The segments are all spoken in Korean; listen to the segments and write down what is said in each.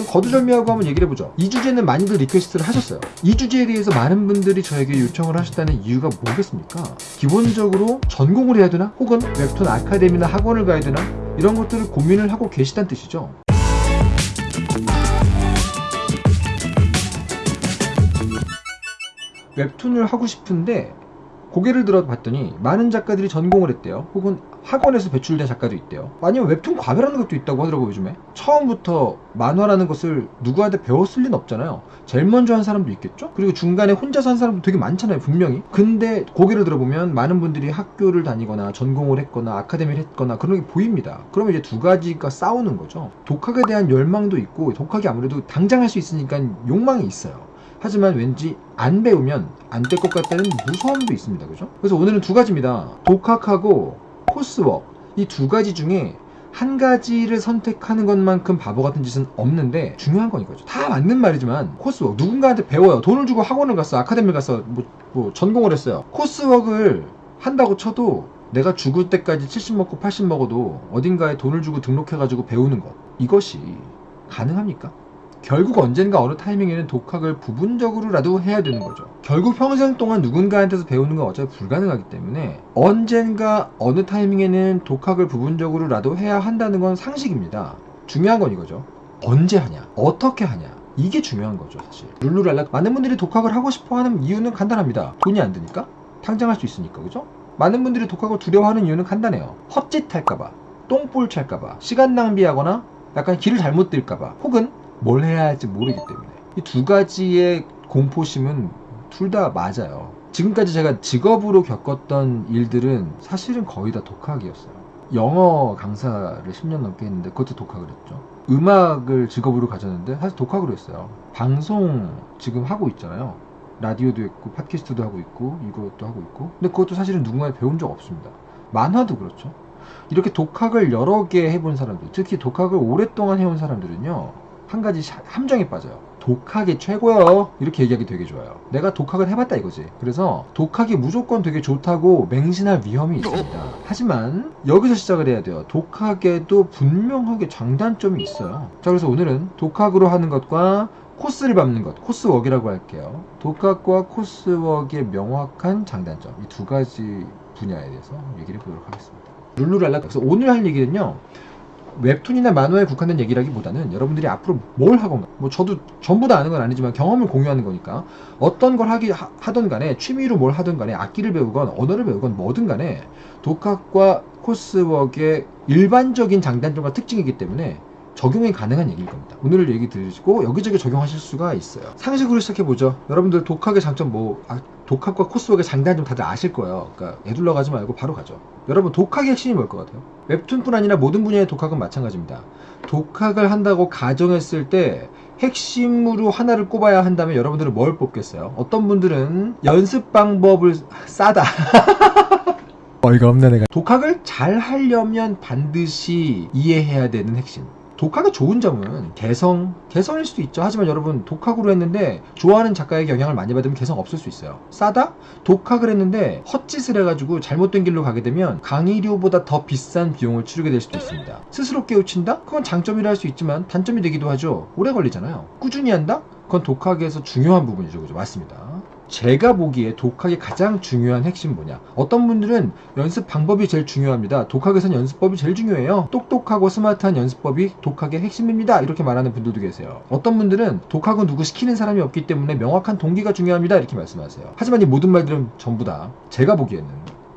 그럼 거두절미하고 한번 얘기를 해보죠. 이 주제는 많이들 request를 하셨어요. 이 주제에 대해서 많은 분들이 저에게 요청을 하셨다는 이유가 뭐겠습니까? 기본적으로 전공을 해야 되나? 혹은 웹툰 아카데미나 학원을 가야 되나? 이런 것들을 고민을 하고 계시다는 뜻이죠. 웹툰을 하고 싶은데 고개를 들어 봤더니 많은 작가들이 전공을 했대요. 혹은 학원에서 배출된 작가도 있대요. 아니면 웹툰 과외라는 것도 있다고 하더라고요, 요즘에. 처음부터 만화라는 것을 누구한테 배웠을 리는 없잖아요. 제일 먼저 한 사람도 있겠죠? 그리고 중간에 혼자서 한 사람도 되게 많잖아요, 분명히. 근데 고개를 들어보면 많은 분들이 학교를 다니거나 전공을 했거나 아카데미를 했거나 그런 게 보입니다. 그러면 이제 두 가지가 싸우는 거죠. 독학에 대한 열망도 있고, 독학이 아무래도 당장 할 수 있으니까 욕망이 있어요. 하지만 왠지 안 배우면 안 될 것 같다는 무서움도 있습니다. 그죠? 그래서 오늘은 두 가지입니다. 독학하고 코스워크. 이두 가지 중에 한 가지를 선택하는 것만큼 바보 같은 짓은 없는데 중요한 건 이거죠. 다 맞는 말이지만 코스워크 누군가한테 배워요. 돈을 주고 학원을 갔어. 아카데미를 갔어. 뭐, 뭐 전공을 했어요. 코스워크를 한다고 쳐도 내가 죽을 때까지 70 먹고 80 먹어도 어딘가에 돈을 주고 등록해가지고 배우는 것. 이것이 가능합니까? 결국 언젠가 어느 타이밍에는 독학을 부분적으로라도 해야 되는 거죠. 결국 평생 동안 누군가한테서 배우는 건 어차피 불가능하기 때문에 언젠가 어느 타이밍에는 독학을 부분적으로라도 해야 한다는 건 상식입니다. 중요한 건 이거죠. 언제 하냐? 어떻게 하냐? 이게 중요한 거죠, 사실. 룰루랄라 많은 분들이 독학을 하고 싶어 하는 이유는 간단합니다. 돈이 안 드니까? 당장 할 수 있으니까, 그죠? 많은 분들이 독학을 두려워하는 이유는 간단해요. 헛짓 할까봐, 똥볼 찰까봐, 시간 낭비하거나 약간 길을 잘못 들까봐, 혹은 뭘 해야 할지 모르기 때문에 이 두 가지의 공포심은 둘 다 맞아요. 지금까지 제가 직업으로 겪었던 일들은 사실은 거의 다 독학이었어요. 영어 강사를 10년 넘게 했는데 그것도 독학을 했죠. 음악을 직업으로 가졌는데 사실 독학으로 했어요. 방송 지금 하고 있잖아요. 라디오도 있고 팟캐스트도 하고 있고 이것도 하고 있고 근데 그것도 사실은 누군가에 배운 적 없습니다. 만화도 그렇죠. 이렇게 독학을 여러 개 해본 사람들 특히 독학을 오랫동안 해온 사람들은요 한 가지 샤- 함정에 빠져요. 독학이 최고요. 이렇게 얘기하기 되게 좋아요. 내가 독학을 해봤다 이거지. 그래서 독학이 무조건 되게 좋다고 맹신할 위험이 있습니다. 하지만 여기서 시작을 해야 돼요. 독학에도 분명하게 장단점이 있어요. 자, 그래서 오늘은 독학으로 하는 것과 코스를 밟는 것, 코스웍이라고 할게요. 독학과 코스웍의 명확한 장단점, 이 두 가지 분야에 대해서 얘기를 해보도록 하겠습니다. 룰루랄라. 그래서 오늘 할 얘기는요. 웹툰이나 만화에 국한된 얘기라기보다는 여러분들이 앞으로 뭘 하건 뭐 저도 전부 다 아는 건 아니지만 경험을 공유하는 거니까 어떤 걸 하기 하, 하던 간에 취미로 뭘 하든 간에 악기를 배우건 언어를 배우건 뭐든 간에 독학과 코스웍의 일반적인 장단점과 특징이기 때문에 적용이 가능한 얘기일 겁니다. 오늘 얘기 들으시고 여기저기 적용하실 수가 있어요. 상식으로 시작해 보죠. 여러분들 독학의 장점 뭐 아, 독학과 코스웍의 장단점 다들 아실 거예요. 그러니까 애둘러 가지 말고 바로 가죠. 여러분 독학의 핵심이 뭘 것 같아요? 웹툰뿐 아니라 모든 분야의 독학은 마찬가지입니다. 독학을 한다고 가정했을 때 핵심으로 하나를 꼽아야 한다면 여러분들은 뭘 뽑겠어요? 어떤 분들은 연습 방법을 싸다. 어이가 없네 내가 독학을 잘 하려면 반드시 이해해야 되는 핵심. 독학의 좋은 점은 개성, 개성일 수도 있죠. 하지만 여러분, 독학으로 했는데 좋아하는 작가에게 영향을 많이 받으면 개성 없을 수 있어요. 싸다? 독학을 했는데 헛짓을 해가지고 잘못된 길로 가게 되면 강의료보다 더 비싼 비용을 치르게 될 수도 있습니다. 스스로 깨우친다? 그건 장점이라 할 수 있지만 단점이 되기도 하죠. 오래 걸리잖아요. 꾸준히 한다? 그건 독학에서 중요한 부분이죠. 그죠? 맞습니다. 제가 보기에 독학의 가장 중요한 핵심 뭐냐? 어떤 분들은 연습 방법이 제일 중요합니다. 독학에선 연습법이 제일 중요해요. 똑똑하고 스마트한 연습법이 독학의 핵심입니다. 이렇게 말하는 분들도 계세요. 어떤 분들은 독학은 누구 시키는 사람이 없기 때문에 명확한 동기가 중요합니다. 이렇게 말씀하세요. 하지만 이 모든 말들은 전부 다 제가 보기에는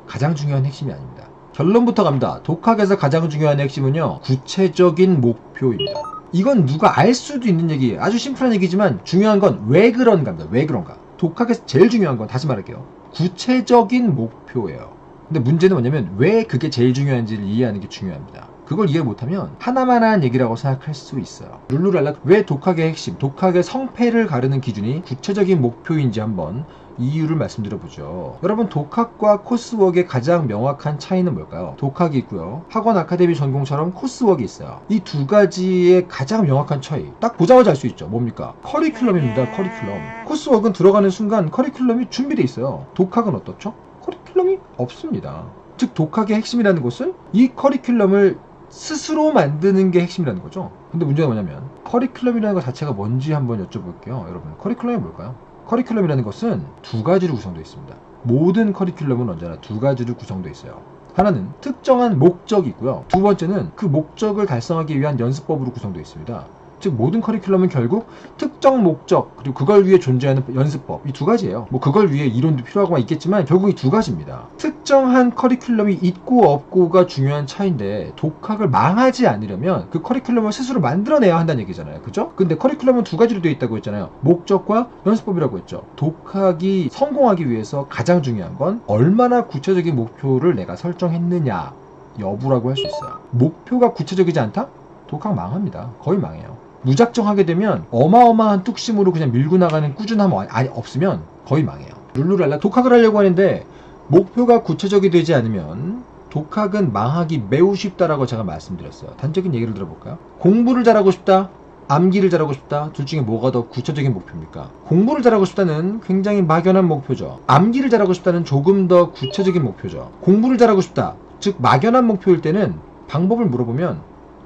가장 중요한 핵심이 아닙니다. 결론부터 갑니다. 독학에서 가장 중요한 핵심은요. 구체적인 목표입니다. 이건 누가 알 수도 있는 얘기예요. 아주 심플한 얘기지만 중요한 건 왜 그런가입니다. 왜 그런가? 독학에서 제일 중요한 건 다시 말할게요. 구체적인 목표예요. 근데 문제는 뭐냐면 왜 그게 제일 중요한지를 이해하는 게 중요합니다. 그걸 이해 못하면 하나만 한 얘기라고 생각할 수 있어요. 룰루랄라 왜 독학의 핵심, 독학의 성패를 가르는 기준이 구체적인 목표인지 한번 이유를 말씀드려보죠. 여러분 독학과 코스웍의 가장 명확한 차이는 뭘까요? 독학이 있고요. 학원 아카데미 전공처럼 코스웍이 있어요. 이 두 가지의 가장 명확한 차이 딱 보자마자 알 수 있죠. 뭡니까? 커리큘럼입니다. 커리큘럼. 코스웍은 들어가는 순간 커리큘럼이 준비되어 있어요. 독학은 어떻죠? 커리큘럼이 없습니다. 즉 독학의 핵심이라는 것은 이 커리큘럼을 스스로 만드는 게 핵심이라는 거죠. 근데 문제가 뭐냐면 커리큘럼이라는 것 자체가 뭔지 한번 여쭤볼게요. 여러분 커리큘럼이 뭘까요? 커리큘럼이라는 것은 두 가지로 구성되어 있습니다. 모든 커리큘럼은 언제나 두 가지로 구성되어 있어요. 하나는 특정한 목적이 있고요. 두 번째는 그 목적을 달성하기 위한 연습법으로 구성되어 있습니다. 즉 모든 커리큘럼은 결국 특정 목적 그리고 그걸 위해 존재하는 연습법 이 두 가지예요. 뭐 그걸 위해 이론도 필요하고 있겠지만 결국 이 두 가지입니다. 특정한 커리큘럼이 있고 없고가 중요한 차이인데 독학을 망하지 않으려면 그 커리큘럼을 스스로 만들어내야 한다는 얘기잖아요. 그죠? 근데 커리큘럼은 두 가지로 되어 있다고 했잖아요. 목적과 연습법이라고 했죠. 독학이 성공하기 위해서 가장 중요한 건 얼마나 구체적인 목표를 내가 설정했느냐 여부라고 할 수 있어요. 목표가 구체적이지 않다? 독학 망합니다. 거의 망해요. 무작정 하게 되면 어마어마한 뚝심으로 그냥 밀고 나가는 꾸준함 아니 없으면 거의 망해요. 룰루랄라 독학을 하려고 하는데 목표가 구체적이 되지 않으면 독학은 망하기 매우 쉽다라고 제가 말씀드렸어요. 단적인 얘기를 들어볼까요? 공부를 잘하고 싶다. 암기를 잘하고 싶다. 둘 중에 뭐가 더 구체적인 목표입니까? 공부를 잘하고 싶다는 굉장히 막연한 목표죠. 암기를 잘하고 싶다는 조금 더 구체적인 목표죠. 공부를 잘하고 싶다. 즉 막연한 목표일 때는 방법을 물어보면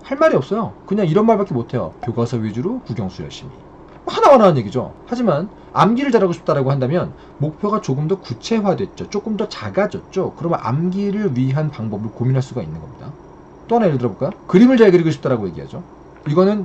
할 말이 없어요. 그냥 이런 말밖에 못해요. 교과서 위주로 국영수 열심히. 하나하나 얘기죠. 하지만 암기를 잘하고 싶다라고 한다면 목표가 조금 더 구체화됐죠. 조금 더 작아졌죠. 그러면 암기를 위한 방법을 고민할 수가 있는 겁니다. 또 하나 예를 들어볼까요? 그림을 잘 그리고 싶다라고 얘기하죠. 이거는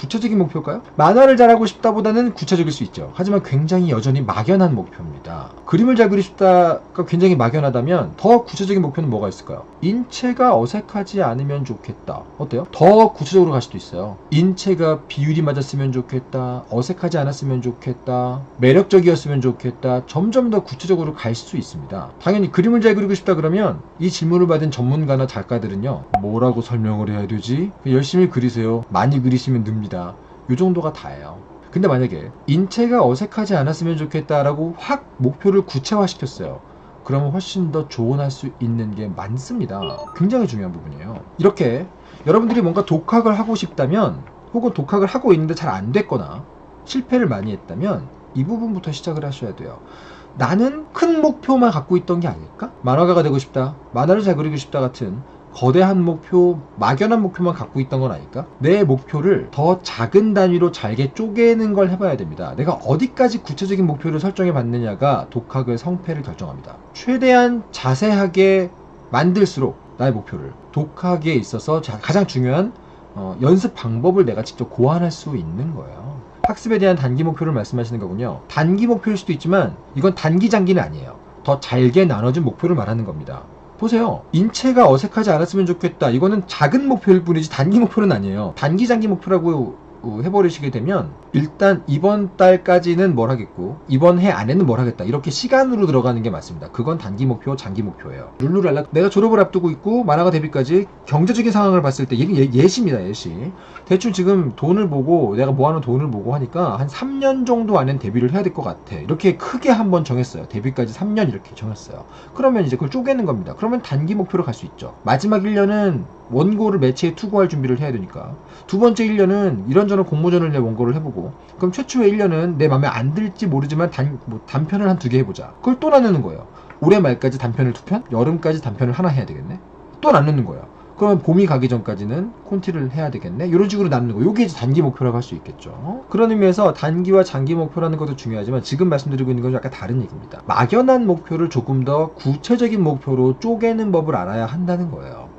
구체적인 목표일까요? 만화를 잘하고 싶다보다는 구체적일 수 있죠. 하지만 굉장히 여전히 막연한 목표입니다. 그림을 잘 그리고 싶다가 굉장히 막연하다면 더 구체적인 목표는 뭐가 있을까요? 인체가 어색하지 않으면 좋겠다. 어때요? 더 구체적으로 갈 수도 있어요. 인체가 비율이 맞았으면 좋겠다. 어색하지 않았으면 좋겠다. 매력적이었으면 좋겠다. 점점 더 구체적으로 갈 수 있습니다. 당연히 그림을 잘 그리고 싶다 그러면 이 질문을 받은 전문가나 작가들은요. 뭐라고 설명을 해야 되지? 열심히 그리세요. 많이 그리시면 늡니다. 이 정도가 다예요. 근데 만약에 인체가 어색하지 않았으면 좋겠다라고 확 목표를 구체화시켰어요. 그러면 훨씬 더 조언할 수 있는 게 많습니다. 굉장히 중요한 부분이에요. 이렇게 여러분들이 뭔가 독학을 하고 싶다면 혹은 독학을 하고 있는데 잘 안 됐거나 실패를 많이 했다면 이 부분부터 시작을 하셔야 돼요. 나는 큰 목표만 갖고 있던 게 아닐까? 만화가가 되고 싶다. 만화를 잘 그리고 싶다 같은 거대한 목표, 막연한 목표만 갖고 있던 건 아닐까? 내 목표를 더 작은 단위로 잘게 쪼개는 걸 해봐야 됩니다. 내가 어디까지 구체적인 목표를 설정해 봤느냐가 독학의 성패를 결정합니다. 최대한 자세하게 만들수록 나의 목표를 독학에 있어서 자- 가장 중요한 어, 연습 방법을 내가 직접 고안할 수 있는 거예요. 학습에 대한 단기 목표를 말씀하시는 거군요. 단기 목표일 수도 있지만 이건 단기 장기는 아니에요. 더 잘게 나눠진 목표를 말하는 겁니다. 보세요. 인체가 어색하지 않았으면 좋겠다. 이거는 작은 목표일 뿐이지 단기 목표는 아니에요. 단기 장기 목표라고 어, 해버리시게 되면 일단 이번 달까지는 뭘 하겠고 이번 해 안에는 뭘 하겠다. 이렇게 시간으로 들어가는 게 맞습니다. 그건 단기 목표 장기 목표예요. 룰루랄라 내가 졸업을 앞두고 있고 만화가 데뷔까지 경제적인 상황을 봤을 때 예, 예시입니다 예시. 대충 지금 돈을 보고 내가 모아놓은 돈을 보고 하니까 한 3년 정도 안엔 데뷔를 해야 될 것 같아. 이렇게 크게 한번 정했어요. 데뷔까지 3년 이렇게 정했어요. 그러면 이제 그걸 쪼개는 겁니다. 그러면 단기 목표로 갈 수 있죠. 마지막 1년은 원고를 매체에 투고할 준비를 해야 되니까. 두 번째 1년은 이런저런 공모전을 내 원고를 해보고 그럼 최초의 1년은 내 마음에 안 들지 모르지만 단, 뭐 단편을 한 두 개 해보자. 그걸 또 나누는 거예요. 올해 말까지 단편을 두 편? 여름까지 단편을 하나 해야 되겠네? 또 나누는 거예요. 그러면 봄이 가기 전까지는 콘티를 해야 되겠네? 이런 식으로 나누는 거 요게 이제 단기 목표라고 할 수 있겠죠. 그런 의미에서 단기와 장기 목표라는 것도 중요하지만 지금 말씀드리고 있는 건 약간 다른 얘기입니다. 막연한 목표를 조금 더 구체적인 목표로 쪼개는 법을 알아야 한다는 거예요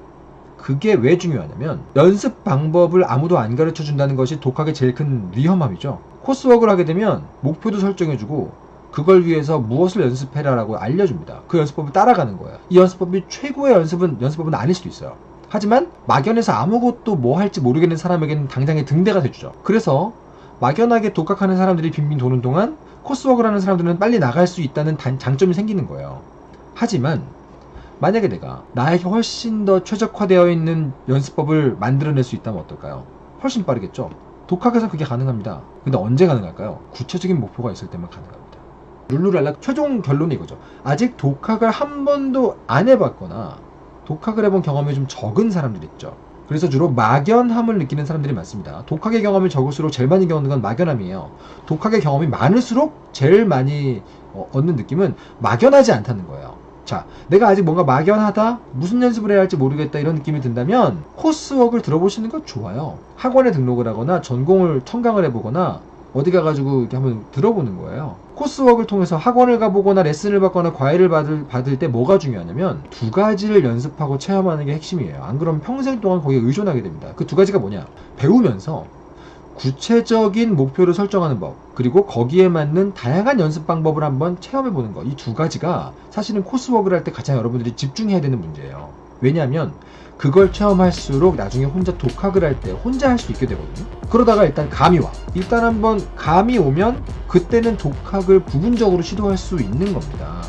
그게 왜 중요하냐면 연습 방법을 아무도 안 가르쳐 준다는 것이 독학의 제일 큰 위험함이죠. 코스워크를 하게 되면 목표도 설정해주고 그걸 위해서 무엇을 연습해라 라고 알려줍니다. 그 연습법을 따라가는 거예요. 이 연습법이 최고의 연습은 연습법은 아닐 수도 있어요. 하지만 막연해서 아무것도 뭐 할지 모르겠는 사람에게는 당장의 등대가 돼주죠. 그래서 막연하게 독학하는 사람들이 빙빙 도는 동안 코스워크를 하는 사람들은 빨리 나갈 수 있다는 단- 장점이 생기는 거예요. 하지만 만약에 내가 나에게 훨씬 더 최적화되어 있는 연습법을 만들어낼 수 있다면 어떨까요? 훨씬 빠르겠죠? 독학에서 그게 가능합니다. 근데 언제 가능할까요? 구체적인 목표가 있을 때만 가능합니다. 룰루랄라 최종 결론이 이거죠. 아직 독학을 한 번도 안 해봤거나 독학을 해본 경험이 좀 적은 사람들 있죠. 그래서 주로 막연함을 느끼는 사람들이 많습니다. 독학의 경험이 적을수록 제일 많이 겪는 건 막연함이에요. 독학의 경험이 많을수록 제일 많이 어, 얻는 느낌은 막연하지 않다는 거예요. 자, 내가 아직 뭔가 막연하다, 무슨 연습을 해야 할지 모르겠다 이런 느낌이 든다면 코스웍을 들어보시는 것 좋아요. 학원에 등록을 하거나 전공을 청강을 해보거나 어디 가가지고 이렇게 한번 들어보는 거예요. 코스웍을 통해서 학원을 가보거나 레슨을 받거나 과외를 받을, 받을 때 뭐가 중요하냐면 두 가지를 연습하고 체험하는 게 핵심이에요. 안 그러면 평생 동안 거기에 의존하게 됩니다. 그 두 가지가 뭐냐? 배우면서 구체적인 목표를 설정하는 법, 그리고 거기에 맞는 다양한 연습 방법을 한번 체험해 보는 것. 이 두 가지가 사실은 코스웍을 할 때 가장 여러분들이 집중해야 되는 문제예요. 왜냐하면 그걸 체험할수록 나중에 혼자 독학을 할 때 혼자 할 수 있게 되거든요. 그러다가 일단 감이 와. 일단 한번 감이 오면 그때는 독학을 부분적으로 시도할 수 있는 겁니다.